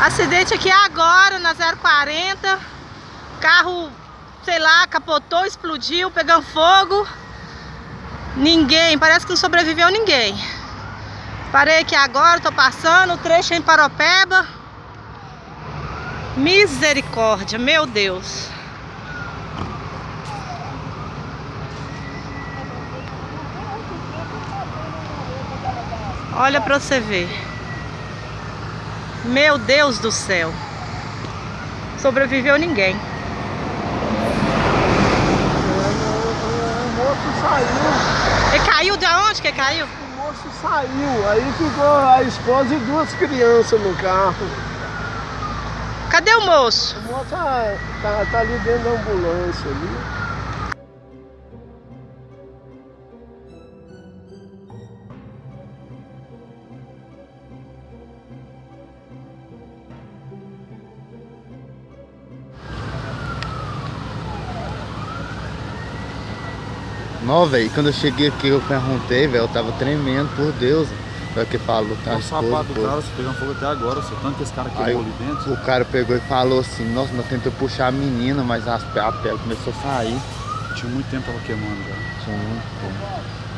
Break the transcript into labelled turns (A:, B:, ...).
A: Acidente aqui agora na 040. Carro, sei lá, capotou, explodiu, pegando fogo. Ninguém, parece que não sobreviveu ninguém. Parei aqui agora, tô passando, o trecho em Paropeba. Misericórdia, meu Deus. Olha pra você ver. Meu Deus do céu. Sobreviveu ninguém.
B: O moço saiu.
A: Ele caiu de onde que caiu?
B: O moço saiu. Aí ficou a esposa e duas crianças no carro.
A: Cadê o moço?
B: O moço tá, tá, tá ali dentro da ambulância ali.
C: Não, velho, quando eu cheguei aqui eu perguntei, velho, eu tava tremendo, por Deus. O que falou, tá?
D: O sapato do cara, você pegando fogo até agora, seu tanto que esse cara queimou ali dentro.
C: o cara pegou e falou assim, nossa, nós tentamos puxar a menina, mas as, a pele começou a sair.
D: Tinha muito tempo ela queimando, cara.
C: Tinha muito tempo.